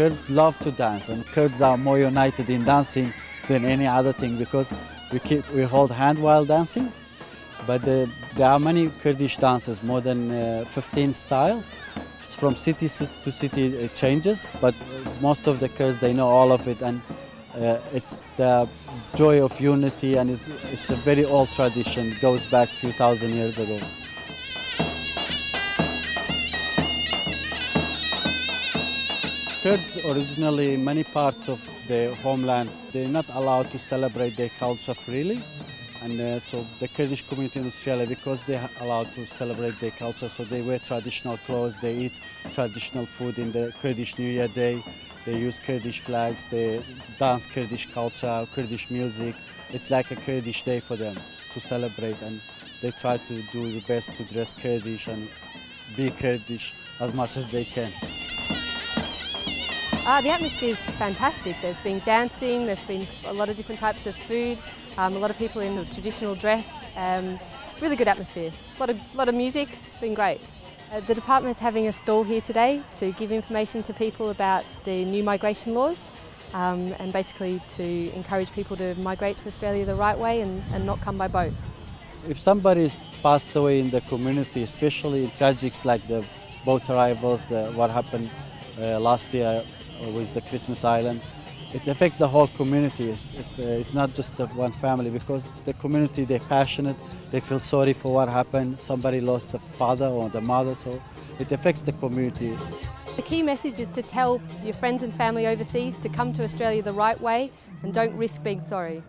Kurds love to dance and Kurds are more united in dancing than any other thing because we, keep, we hold hand while dancing. But the, there are many Kurdish dances, more than uh, 15 style. From city to city it changes, but most of the Kurds, they know all of it and uh, it's the joy of unity and it's, it's a very old tradition, goes back a few thousand years ago. Kurds originally in many parts of the homeland, they're not allowed to celebrate their culture freely. And uh, so the Kurdish community in Australia, because they're allowed to celebrate their culture, so they wear traditional clothes, they eat traditional food in the Kurdish New Year Day, they use Kurdish flags, they dance Kurdish culture, Kurdish music. It's like a Kurdish day for them to celebrate and they try to do the best to dress Kurdish and be Kurdish as much as they can. Uh, the atmosphere is fantastic. There's been dancing, there's been a lot of different types of food, um, a lot of people in the traditional dress. Um, really good atmosphere. A lot of, lot of music, it's been great. Uh, the department's having a stall here today to give information to people about the new migration laws um, and basically to encourage people to migrate to Australia the right way and, and not come by boat. If somebody is passed away in the community, especially in tragics like the boat arrivals, the, what happened uh, last year with the Christmas Island. It affects the whole community. It's, uh, it's not just the one family because the community, they're passionate, they feel sorry for what happened. Somebody lost the father or the mother, so it affects the community. The key message is to tell your friends and family overseas to come to Australia the right way and don't risk being sorry.